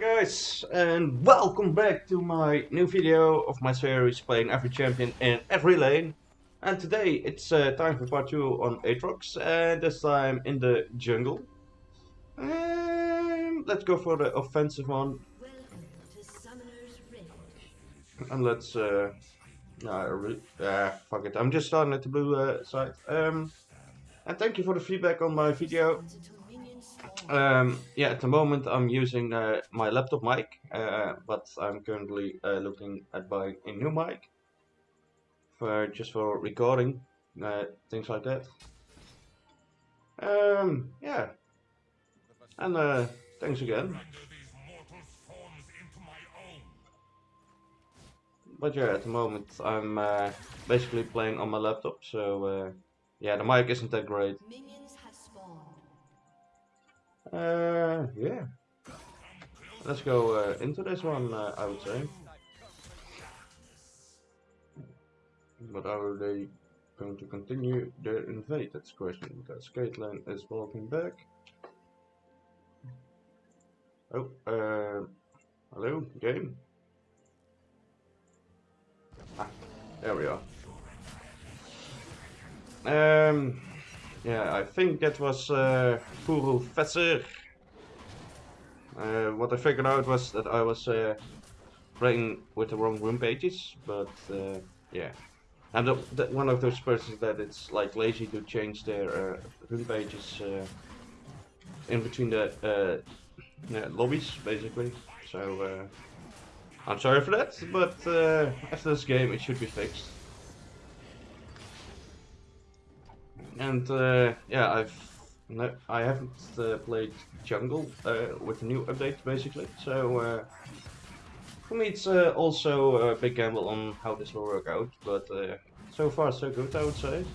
guys and welcome back to my new video of my series playing every champion in every lane. And today it's uh, time for part 2 on Aatrox and this time in the jungle. And let's go for the offensive one. And let's uh, no, uh, fuck it, I'm just starting at the blue uh, side. Um, and thank you for the feedback on my video um, yeah, at the moment I'm using uh, my laptop mic, uh, but I'm currently uh, looking at buying a new mic for just for recording, uh, things like that. Um, yeah, and uh, thanks again. But yeah, at the moment I'm uh, basically playing on my laptop, so yeah, the mic isn't that great. Uh, yeah. Let's go uh, into this one, uh, I would say. But are they going to continue their invade? That's the question, because Caitlyn is walking back. Oh, uh, hello, game? Ah, there we are. Um, yeah, I think that was uh, Puru Fesser. Uh, what I figured out was that I was uh, playing with the wrong rune pages, but uh, yeah. I'm the, the, one of those persons that it's like lazy to change their uh, rune pages uh, in between the uh, yeah, lobbies, basically. So uh, I'm sorry for that, but after this game it should be fixed. And uh, yeah, I've I haven't uh, played Jungle uh, with the new update basically, so uh, for me it's uh, also a big gamble on how this will work out, but uh, so far so good I would say.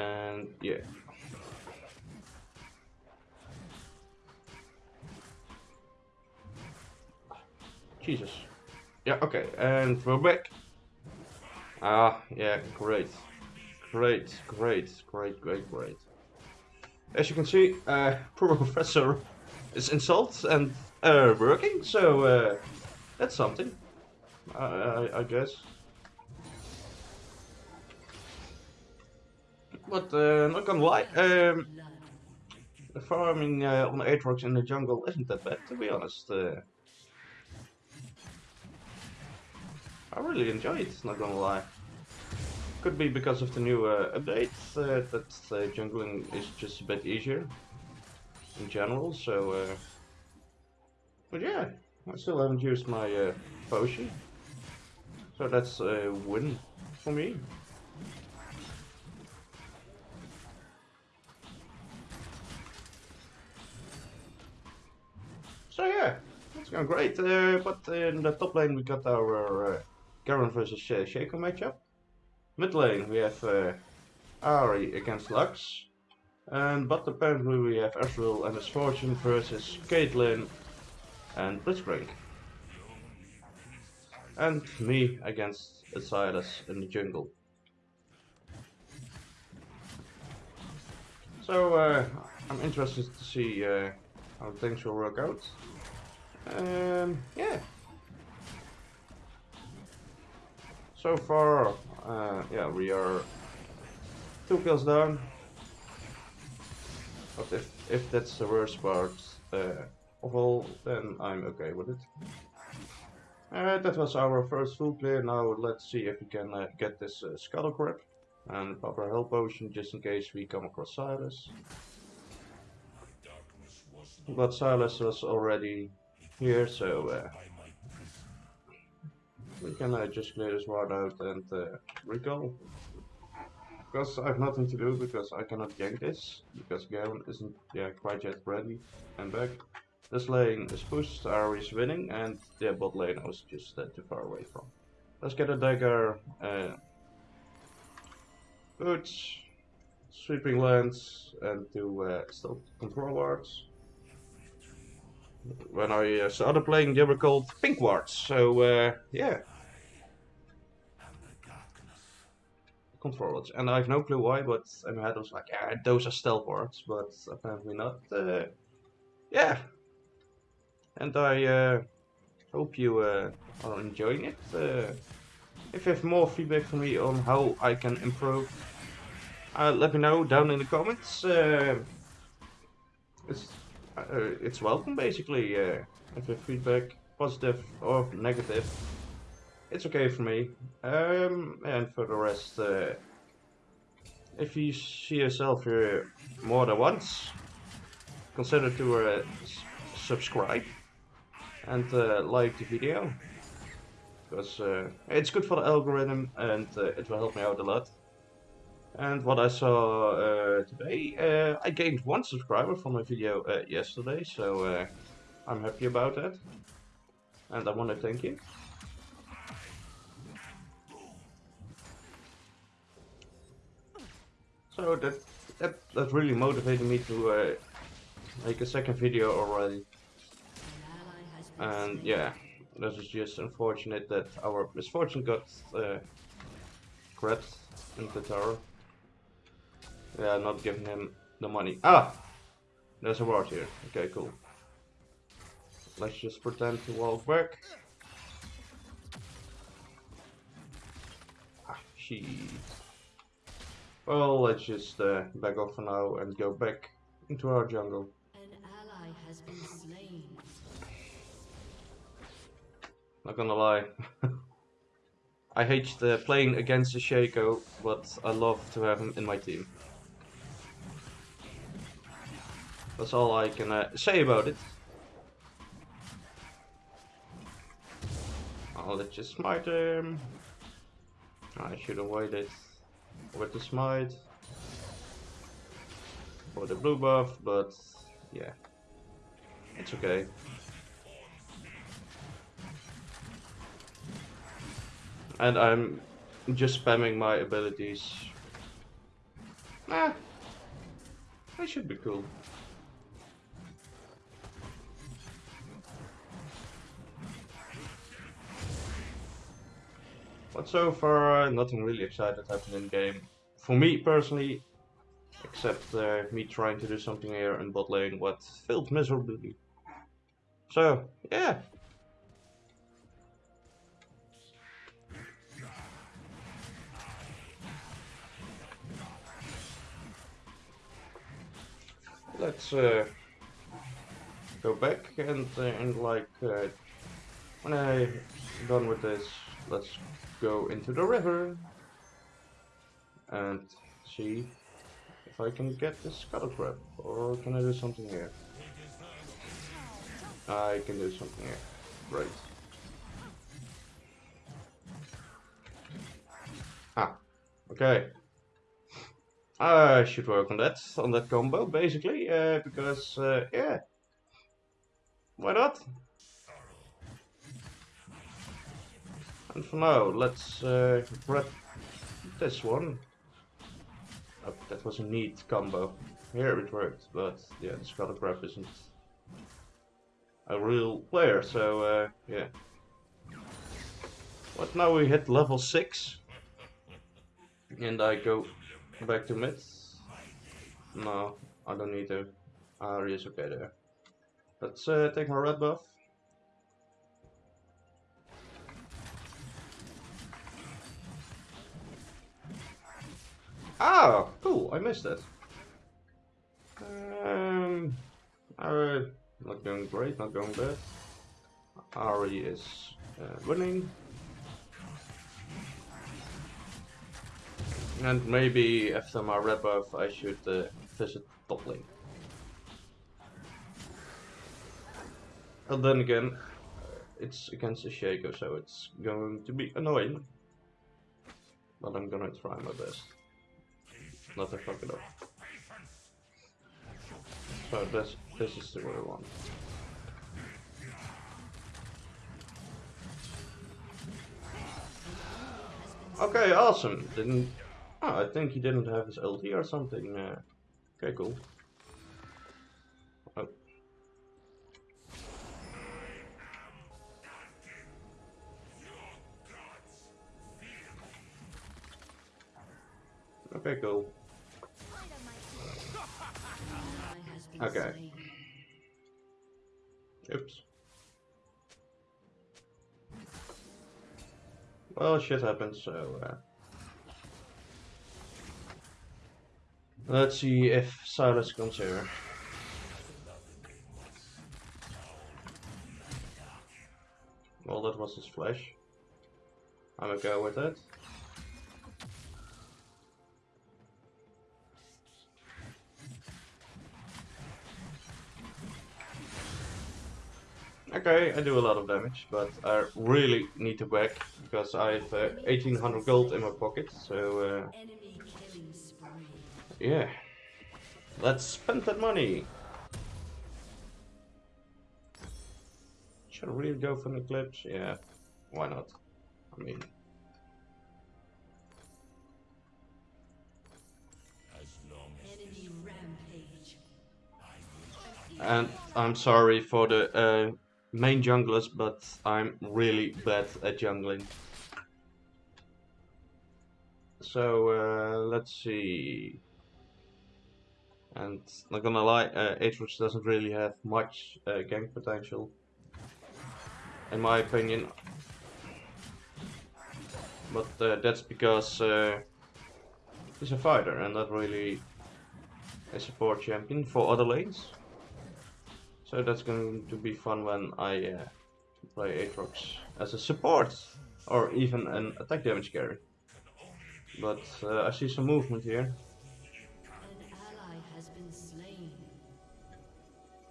And yeah. Jesus. Yeah, okay, and we're back. Ah, yeah, great. Great, great, great, great, great. As you can see, uh, Porofessor is installed and uh, working, so uh, that's something, I, I, I guess. But uh, not gonna lie, um, the farming uh, on Aatrox in the jungle isn't that bad, to be honest. Uh, I really enjoy it, not gonna lie. Could be because of the new uh, update uh, that uh, jungling is just a bit easier in general, so... But yeah, I still haven't used my potion. So that's a win for me. So yeah, it's going great. Uh, but in the top lane we got our uh, Garen versus uh, Shaco matchup. Mid lane we have uh, Ahri against Lux. And but apparently we have Ezreal and Miss Fortune versus Caitlyn and Blitzcrank. And me against Sylas in the jungle. So uh, I'm interested to see uh, how things will work out. Um, yeah. So far, uh, yeah, we are two kills down. But if, if that's the worst part uh, of all, then I'm okay with it. Uh, that was our first full play. Now let's see if we can uh, get this uh, Scuttle Crab and our health potion just in case we come across Sylas. But Sylas was already here, so uh, we can uh, just clear this ward out and uh, recall. Because I have nothing to do, because I cannot gank this, because Garen isn't yeah, quite yet ready and back. This lane is pushed, is winning, and the bot lane I was just uh, too far away from. Let's get a dagger, uh, boots, Sweeping Lens, and to uh, still control wards. When I uh, started playing, they were called pink wards. So uh, yeah, control And I have no clue why, but my head was like, yeah, those are stealth wards, but apparently not. Uh, yeah. And I uh, hope you uh, are enjoying it. Uh, if you have more feedback for me on how I can improve, let me know down in the comments. Uh, it's, welcome basically. if you have feedback, positive or negative it's okay for me. Um, and for the rest, uh, if you see yourself here more than once, consider to uh, subscribe and uh, like the video. Because uh, it's good for the algorithm and uh, it will help me out a lot. And what I saw uh, today, I gained one subscriber from my video yesterday, so I'm happy about that. And I want to thank you. So that that that really motivated me to uh, make a second video already. And yeah, this is just unfortunate that our Miss Fortune got uh, grabbed in the tower. Yeah, not giving him the money. Ah! There's a ward here. Okay, cool. Let's just pretend to walk back. Ah, she. Well, let's just uh, back off for now and go back into our jungle. An ally has been slain. Not gonna lie. I hate the playing against the Shaco, but I love to have him in my team. That's all I can uh, say about it. I'll let you smite him. I should have waited with the smite for the blue buff, but yeah, it's okay. And I'm just spamming my abilities. Ah, I should be cool. But so far, nothing really exciting happened in game. For me personally, except uh, me trying to do something here in bot lane, what failed miserably. So, yeah. Let's uh, go back and, uh, and like, uh, when I'm done with this, let's go into the river and see if I can get the scuttle crab or can I do something here? I can do something here. Right. Ah, okay. I should work on that, on that combo, basically, uh, because, uh, yeah. Why not? And for now, let's uh, grab this one. Oh, that was a neat combo. Here it worked, but yeah, the Scuttle Crab isn't a real player, so uh, yeah. But now we hit level 6. And I go back to mid. No, I don't need to. Ahri is okay there. Let's uh, take my red buff. Oh, cool. I missed it. Um. Not going great, not going bad. Ahri is uh, winning. And maybe after my red buff I should uh, visit top lane. But then again, it's against the Shaco, so it's going to be annoying. But I'm gonna try my best not to fuck it up. So this this is the I want. Okay, awesome. Didn't oh, I think he didn't have his LT or something. Uh, okay, cool. Oh. Okay, cool. Okay. Oops. Well, shit happens, so... Uh, let's see if Sylas comes here. Well, that was his flash. I'm go with it. Okay, I do a lot of damage, but I really need to back because I have uh, 1800 gold in my pocket, so uh, yeah. Let's spend that money! Should I really go for an eclipse? Yeah, why not? I mean... And I'm sorry for the uh, main junglers, but I'm really bad at jungling. So uh, let's see. And not gonna lie, uh, Aatrox doesn't really have much uh, gank potential, in my opinion. But uh, that's because uh, he's a fighter and not really a support champion for other lanes. So that's going to be fun when I uh, play Aatrox as a support or even an attack damage carry. But uh, I see some movement here.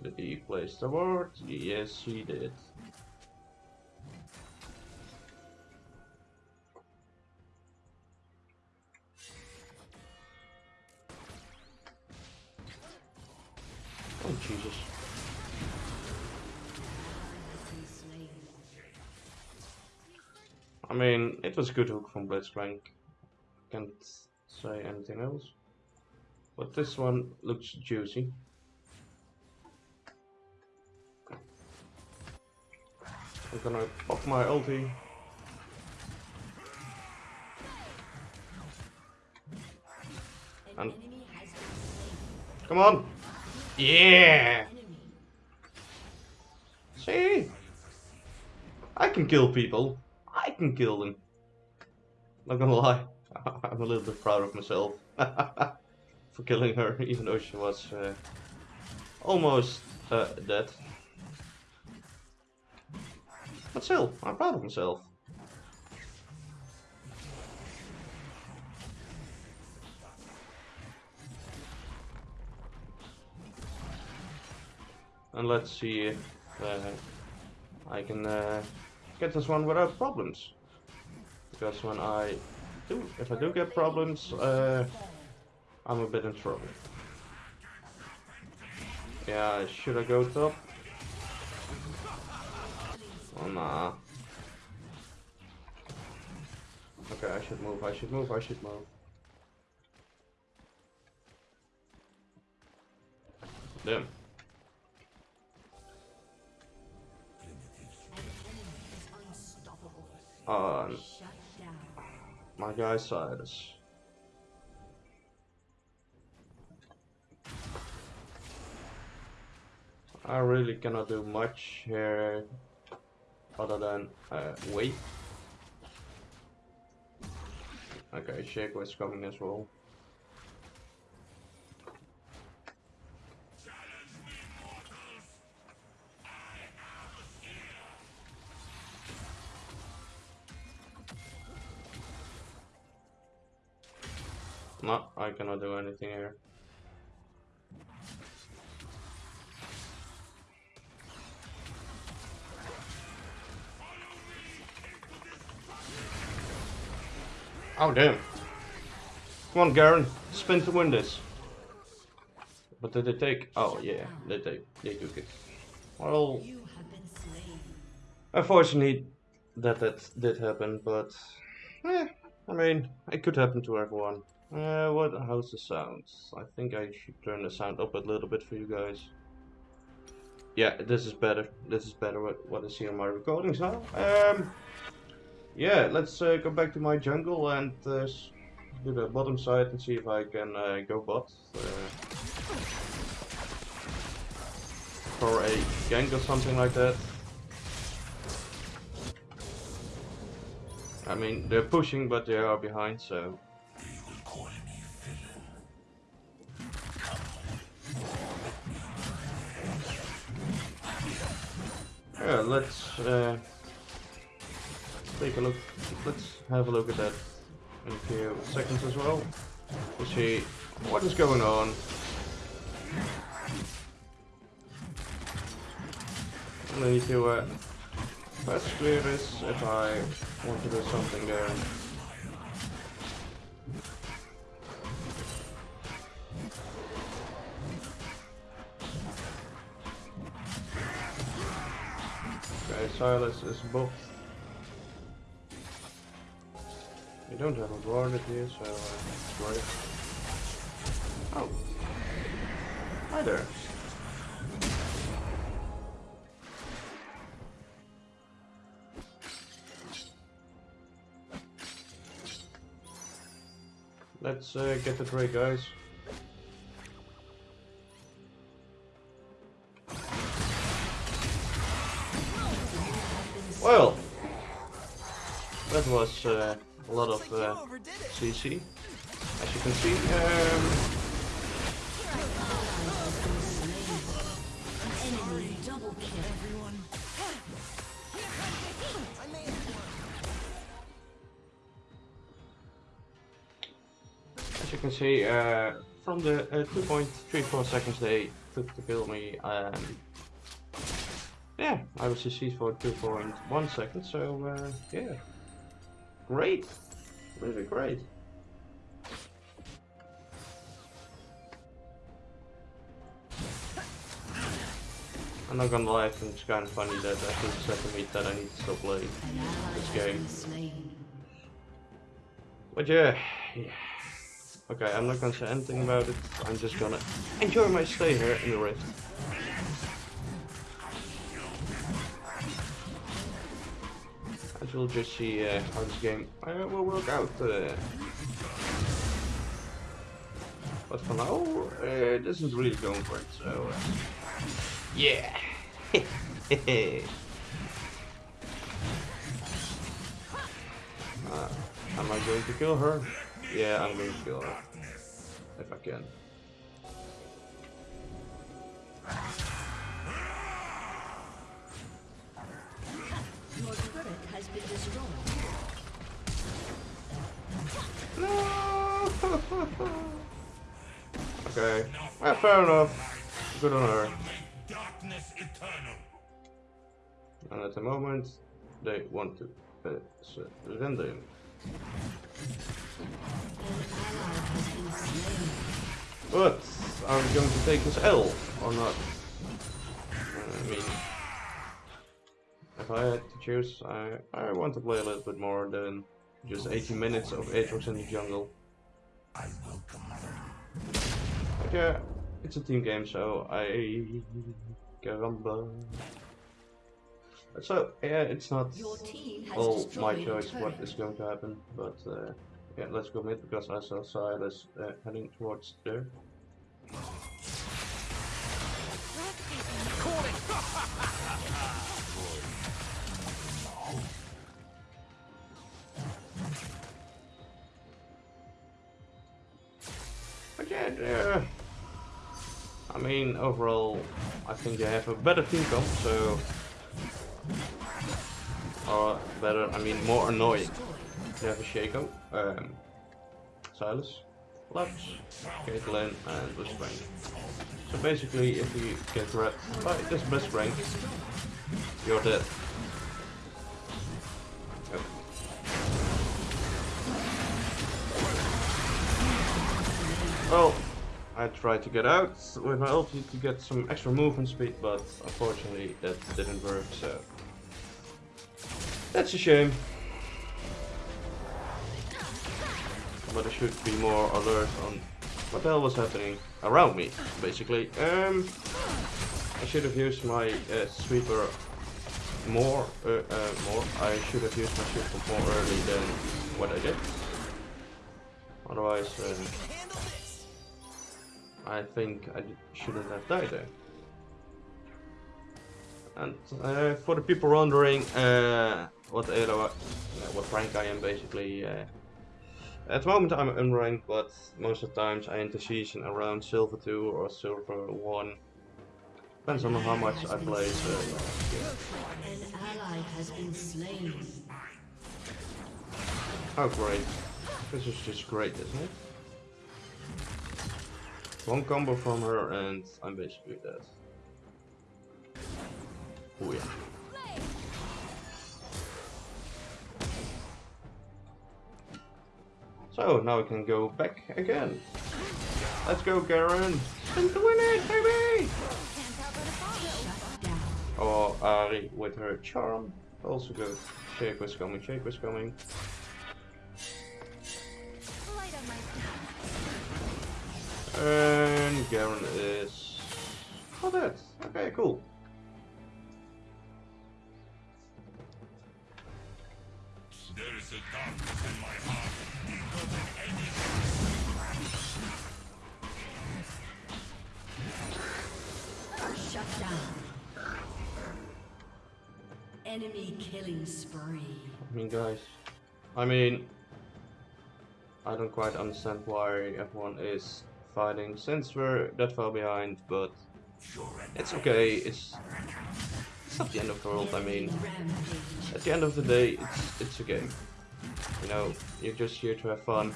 Did he place the ward? Yes, he did. Was a good hook from Blitzcrank. Can't say anything else. But this one looks juicy. I'm gonna pop my ulti. And come on! Yeah! See? I can kill people. I can kill them. Not gonna lie, I'm a little bit proud of myself for killing her, even though she was uh, almost uh, dead. But still, I'm proud of myself. And let's see if uh, I can uh, get this one without problems. Because when I do, if I do get problems, uh, I'm a bit in trouble. Yeah, should I go top? Oh nah. Okay, I should move, I should move, I should move. Damn. on my guy Cyrus. I really cannot do much here other than uh, wait. Okay, Shaco is coming as well. Cannot do anything here. Oh damn. Come on Garen, spin to win this. But did they take? Oh yeah, they take. They took it. Well, unfortunately, that that did happen, but eh, I mean, it could happen to everyone. Uh, what? How's the sound? I think I should turn the sound up a little bit for you guys. Yeah, this is better. This is better what, what I see on my recordings now. Um, yeah, let's uh, go back to my jungle and uh, do the bottom side and see if I can uh, go bot. Uh, for a gank or something like that. I mean, they're pushing, but they are behind, so... Yeah, let's uh, take a look. Let's have a look at that in a few seconds as well. To see what is going on. I need to uh, first clear this if I want to do something there. Okay, Sylas is both. We don't have a guard here, so uh, right. Oh. Hi there. Let's uh, get the Drake, guys. Well, that was uh, a lot of uh, CC, as you can see. Um, as you can see, uh, from the uh, 2.34 seconds they took to kill me, um, yeah, I was deceased for 2.1 seconds, so uh, yeah, great, really great. I'm not gonna lie, I think it's kind of funny that I think said to me that I need to still play this game. But yeah, yeah. Okay, I'm not gonna say anything about it. I'm just gonna enjoy my stay here in the Rift. As we'll just see uh, how this game uh, will work out. Uh, but for now, uh, this is really going great, so... Uh, yeah! uh, am I going to kill her? Yeah, I'm going to kill her. If I can. Your turret has been destroyed. Okay. Well, fair enough. Good on her. And at the moment, they want to uh, surrender him. But are we going to take this L or not? I mean, if I had to choose, I, I want to play a little bit more than just 18 minutes of Aatrox in the jungle. I welcome But yeah, it's a team game, so I caramba. So yeah, it's not Your team has all my choice what is going to happen, but uh, yeah, let's go mid because I saw Sylas uh, heading towards there. But yeah, uh, I mean, overall, I think they have a better team comp, so. Or better, I mean, more annoying. They have a Shaco, um, Sylas, Lux, Caitlyn, and Bush Rank. So basically, if you get grabbed by this Blitzcrank, you're dead. Yep. Well, I tried to get out with my ulti to get some extra movement speed, but unfortunately that didn't work, so... That's a shame. But I should be more alert on what the hell was happening around me, basically. Um, I should have used my uh, sweeper more, uh, uh, more. I should have used my sweeper more early than what I did. Otherwise, uh, I think I shouldn't have died there. And uh, for the people wondering uh, what uh, what rank I am, basically, uh, at the moment I'm unranked, but most of the times I enter season around silver two or silver one. Depends on how much I play. So, yeah. Oh great, this is just great, isn't it? One combo from her and I'm basically dead. Oh yeah. So now we can go back again. Let's go, Garen. To win it, baby! Or Ahri with her charm. Also good. Shake was coming, Shake was coming. And Garen is... Oh, that. Okay, cool. There is a darkness in my Enemy killing spree. I mean, guys. I mean, I don't quite understand why everyone is fighting since we're that far behind, but it's okay. It's it's not the end of the world. I mean, at the end of the day, it's it's a game. You know, you're just here to have fun.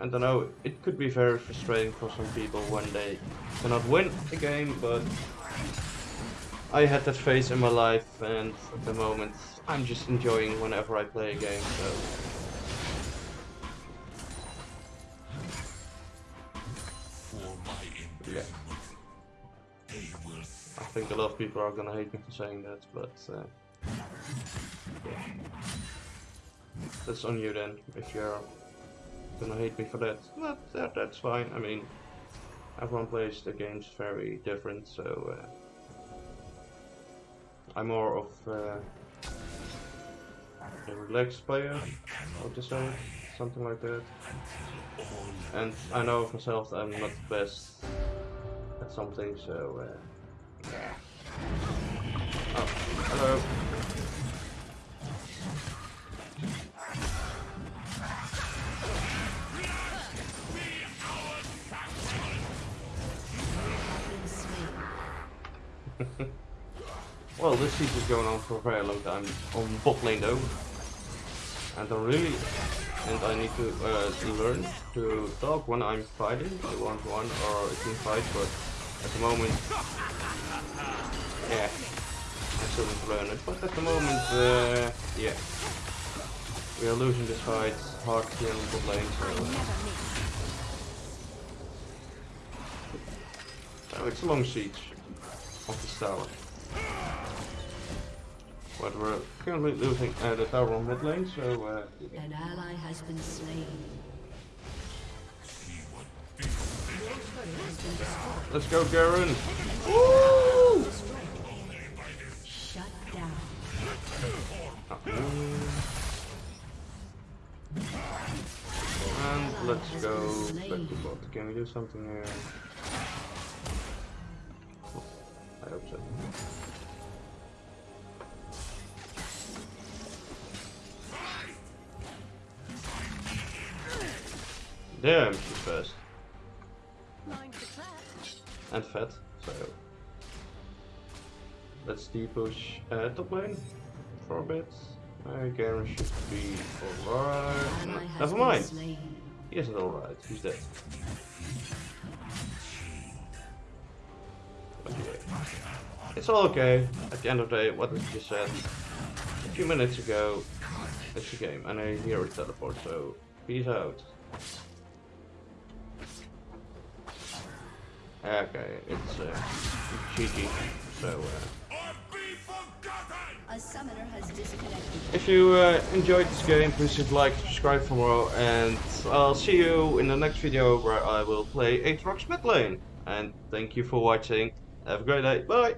And I know it could be very frustrating for some people when they cannot win a game, but I had that phase in my life, and at the moment I'm just enjoying whenever I play a game. So yeah, imprisonment, they will I think a lot of people are gonna hate me for saying that, but uh, yeah. that's on you then. If you're gonna hate me for that, But that that's fine. I mean, everyone plays the games very different, so uh, I'm more of uh, a relaxed player, would just say, something like that. And I know of myself that I'm not the best at something, so uh, yeah. Oh, hello. Well, this siege is going on for a very long time on bot lane though. And I really, and I need to uh, learn to talk when I'm fighting, one to one or a team fight, but at the moment, yeah, I still need to learn it. But at the moment, uh, yeah, we are losing this fight hard here on bot lane, so, so it's a long siege of this tower. But we're currently losing uh, the tower on mid lane, so uh, An ally has been slain. see what Your turret has been destroyed. let's go, Garen. Woo! Shut down. And let's go back to bot. Can we do something here? I hope so. Damn, she's fast. and fat, so let's de-push uh, top lane for a bit. Uh, Garen should be alright. No, never mind. He isn't alright, he's dead. Yeah. It's all okay. At the end of the day, what I just said a few minutes ago, it's a game, and I hear it teleport, so peace out. Okay, it's uh, GG, so uh, or be forgotten! A summoner has disconnected. if you uh, enjoyed this game, please hit like, subscribe for more, and I'll see you in the next video where I will play Aatrox mid lane. And thank you for watching. Have a great day. Bye!